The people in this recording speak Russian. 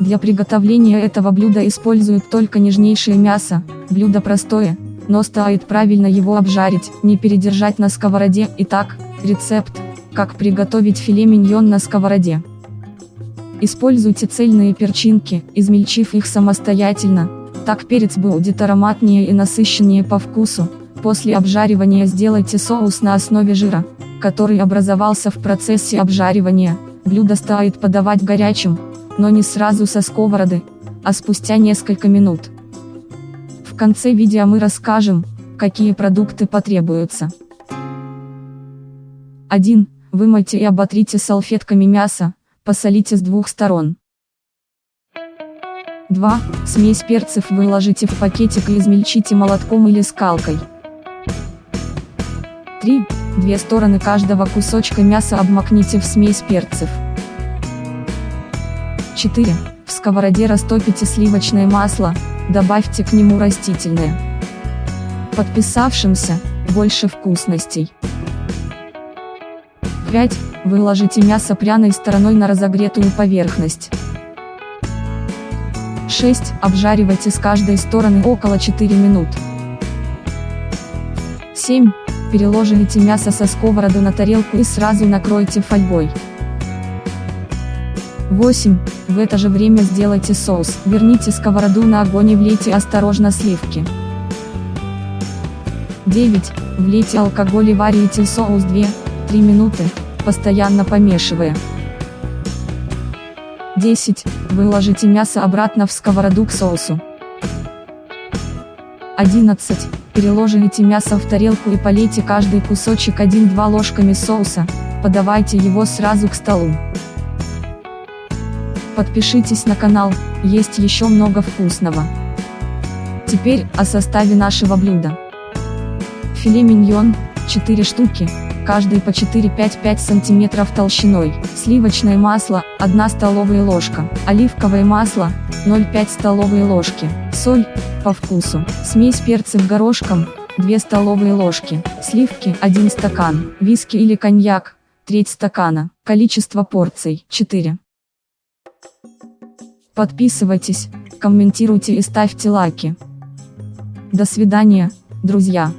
Для приготовления этого блюда используют только нежнейшее мясо, блюдо простое, но стоит правильно его обжарить, не передержать на сковороде. Итак, рецепт, как приготовить филе миньон на сковороде. Используйте цельные перчинки, измельчив их самостоятельно, так перец будет ароматнее и насыщеннее по вкусу. После обжаривания сделайте соус на основе жира, который образовался в процессе обжаривания. Блюдо стоит подавать горячим, но не сразу со сковороды, а спустя несколько минут. В конце видео мы расскажем, какие продукты потребуются. 1. Вымойте и оботрите салфетками мясо, посолите с двух сторон. 2. Смесь перцев выложите в пакетик и измельчите молотком или скалкой. 3. Две стороны каждого кусочка мяса обмакните в смесь перцев. 4. В сковороде растопите сливочное масло, добавьте к нему растительное. Подписавшимся, больше вкусностей. 5. Выложите мясо пряной стороной на разогретую поверхность. 6. Обжаривайте с каждой стороны около 4 минут. 7. Переложите мясо со сковороды на тарелку и сразу накройте фольгой. 8. В это же время сделайте соус, верните сковороду на огонь и влейте осторожно сливки. 9. Влейте алкоголь и варите соус 2-3 минуты, постоянно помешивая. 10. Выложите мясо обратно в сковороду к соусу. 11. Переложите мясо в тарелку и полейте каждый кусочек 1-2 ложками соуса, подавайте его сразу к столу. Подпишитесь на канал, есть еще много вкусного. Теперь, о составе нашего блюда. Филе миньон, 4 штуки, каждый по 4-5-5 см толщиной, сливочное масло, 1 столовая ложка, оливковое масло, 0,5 столовые ложки, соль, по вкусу, смесь перцев горошком, 2 столовые ложки, сливки, 1 стакан, виски или коньяк, треть стакана, количество порций, 4. Подписывайтесь, комментируйте и ставьте лайки. До свидания, друзья.